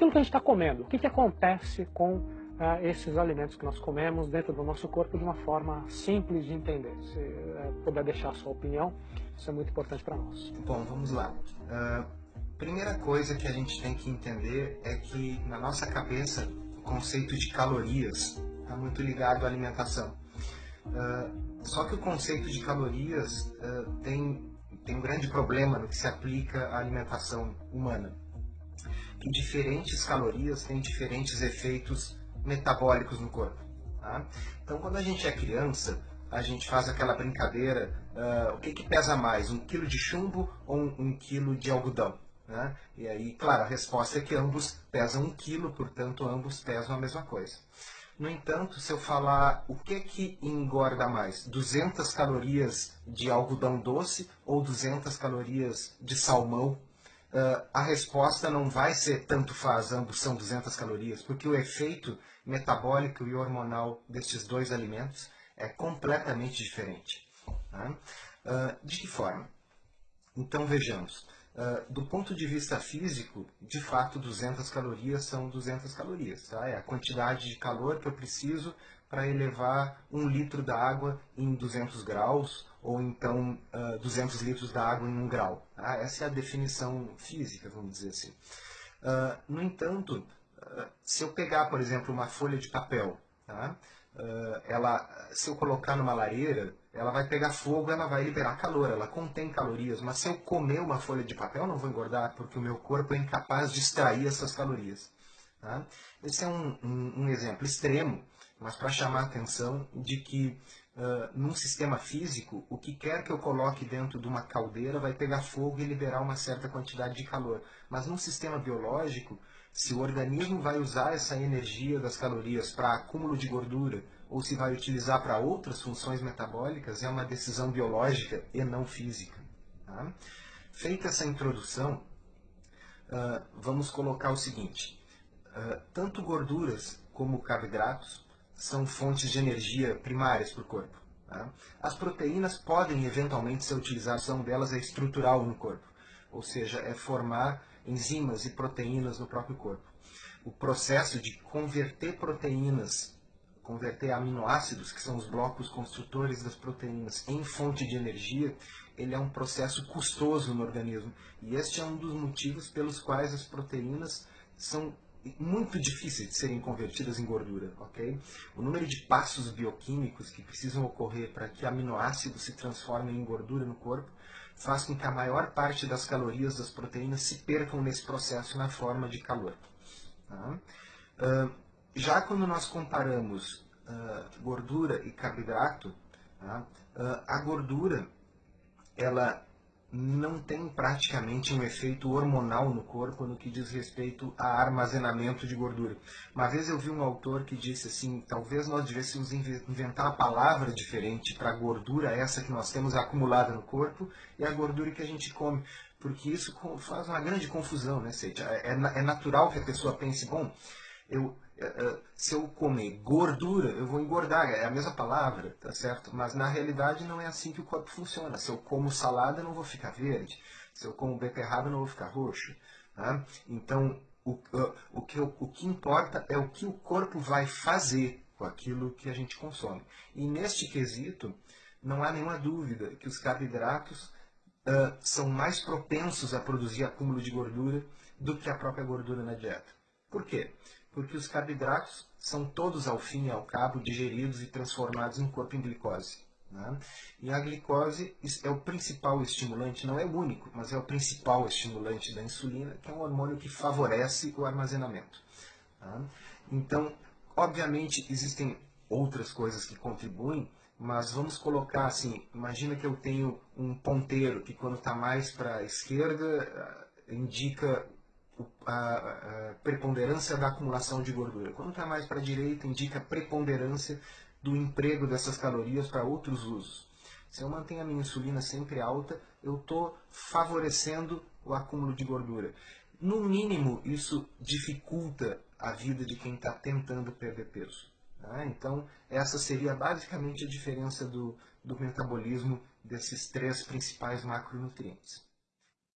aquilo que a gente está comendo. O que, que acontece com uh, esses alimentos que nós comemos dentro do nosso corpo de uma forma simples de entender. Se uh, puder deixar a sua opinião, isso é muito importante para nós. Bom, vamos lá. Uh, primeira coisa que a gente tem que entender é que na nossa cabeça o conceito de calorias está muito ligado à alimentação. Uh, só que o conceito de calorias uh, tem, tem um grande problema no que se aplica à alimentação humana. Que diferentes calorias têm diferentes efeitos metabólicos no corpo. Tá? Então, quando a gente é criança, a gente faz aquela brincadeira, uh, o que, que, pesa mais, um quilo de chumbo ou um, um quilo de algodão? Né? E aí, claro, a resposta é que ambos pesam um quilo, portanto, ambos pesam a mesma coisa. No entanto, se eu falar o que que engorda mais, 200 calorias de algodão doce ou 200 calorias de salmão, uh, a resposta não vai ser tanto faz, ambos são 200 calorias, porque o efeito metabólico e hormonal destes dois alimentos é completamente diferente. Uh, de que forma? Então vejamos, uh, do ponto de vista físico, de fato 200 calorias são 200 calorias. Tá? É a quantidade de calor que eu preciso para elevar um litro da água em 200 graus ou então uh, 200 litros da água em um grau. Tá? Essa é a definição física, vamos dizer assim. Uh, no entanto, uh, se eu pegar, por exemplo, uma folha de papel, tá? ela, se eu colocar numa lareira, ela vai pegar fogo, ela vai liberar calor, ela contém calorias. Mas se eu comer uma folha de papel, não vou engordar, porque o meu corpo é incapaz de extrair essas calorias. Tá? Esse é um, um, um exemplo extremo, mas para chamar a atenção de que Uh, num sistema físico, o que quer que eu coloque dentro de uma caldeira vai pegar fogo e liberar uma certa quantidade de calor. Mas num sistema biológico, se o organismo vai usar essa energia das calorias para acúmulo de gordura ou se vai utilizar para outras funções metabólicas é uma decisão biológica e não física. Tá? Feita essa introdução, uh, vamos colocar o seguinte: uh, tanto gorduras como carboidratos são fontes de energia primárias para o corpo. Tá? As proteínas podem eventualmente ser utilizadas, a delas é estrutural no corpo, ou seja, é formar enzimas e proteínas no próprio corpo. O processo de converter proteínas, converter aminoácidos, que são os blocos construtores das proteínas, em fonte de energia, ele é um processo custoso no organismo. E este é um dos motivos pelos quais as proteínas são muito difíceis de serem convertidas em gordura, ok? O número de passos bioquímicos que precisam ocorrer para que aminoácidos se transformem em gordura no corpo faz com que a maior parte das calorias das proteínas se percam nesse processo na forma de calor. Tá? Uh, já quando nós comparamos uh, gordura e carboidrato, tá? uh, a gordura ela não tem praticamente um efeito hormonal no corpo no que diz respeito a armazenamento de gordura. Uma vez eu vi um autor que disse assim, talvez nós devêssemos inventar uma palavra diferente para a gordura essa que nós temos acumulada no corpo e a gordura que a gente come, porque isso faz uma grande confusão, né, Seita? É, é natural que a pessoa pense, bom, eu, é, é, se eu comer gordura, eu vou engordar, é a mesma palavra, tá certo? Mas na realidade não é assim que o corpo funciona. Se eu como salada, eu não vou ficar verde. Se eu como beterraba, eu não vou ficar roxo. Tá? Então, o, o, que, o que importa é o que o corpo vai fazer com aquilo que a gente consome. E neste quesito, não há nenhuma dúvida que os carboidratos uh, são mais propensos a produzir acúmulo de gordura do que a própria gordura na dieta. Por quê? Porque os carboidratos são todos, ao fim e ao cabo, digeridos e transformados em corpo em glicose. Né? E a glicose é o principal estimulante, não é o único, mas é o principal estimulante da insulina, que é um hormônio que favorece o armazenamento. Tá? Então, obviamente, existem outras coisas que contribuem, mas vamos colocar assim, imagina que eu tenho um ponteiro que quando está mais para a esquerda indica a, a preponderância da acumulação de gordura. Quando está mais para a direita, indica a preponderância do emprego dessas calorias para outros usos. Se eu mantenho a minha insulina sempre alta, eu estou favorecendo o acúmulo de gordura. No mínimo, isso dificulta a vida de quem está tentando perder peso. Tá? Então, essa seria basicamente a diferença do, do metabolismo desses três principais macronutrientes.